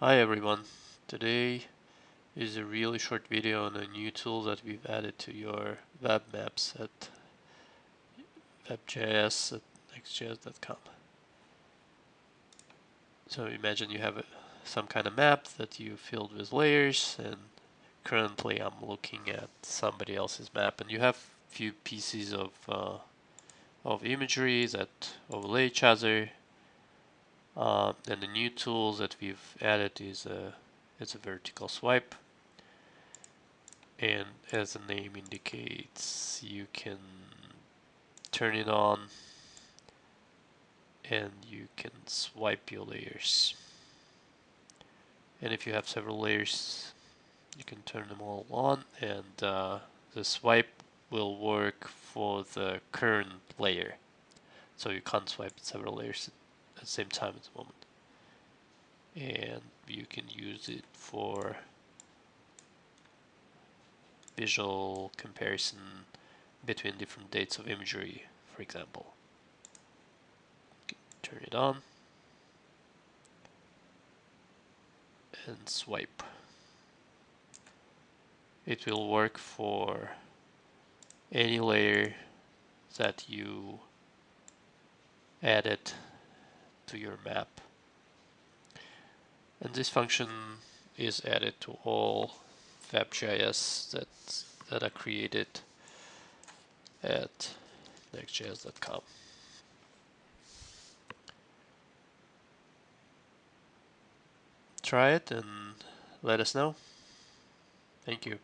Hi everyone. Today is a really short video on a new tool that we've added to your web maps at Web GIS at nextgis.com. So imagine you have a, some kind of map that you filled with layers and currently I'm looking at somebody else's map and you have few pieces of uh, of imagery that overlay each other uh, and the new tools that we've added is a, it's a vertical swipe. And as the name indicates, you can turn it on and you can swipe your layers. And if you have several layers, you can turn them all on and uh, the swipe will work for the current layer. So you can't swipe several layers at the same time at the moment. And you can use it for visual comparison between different dates of imagery, for example. Turn it on and swipe. It will work for any layer that you added to your map. And this function is added to all Web GIS that, that are created at nextgis.com. Try it and let us know. Thank you.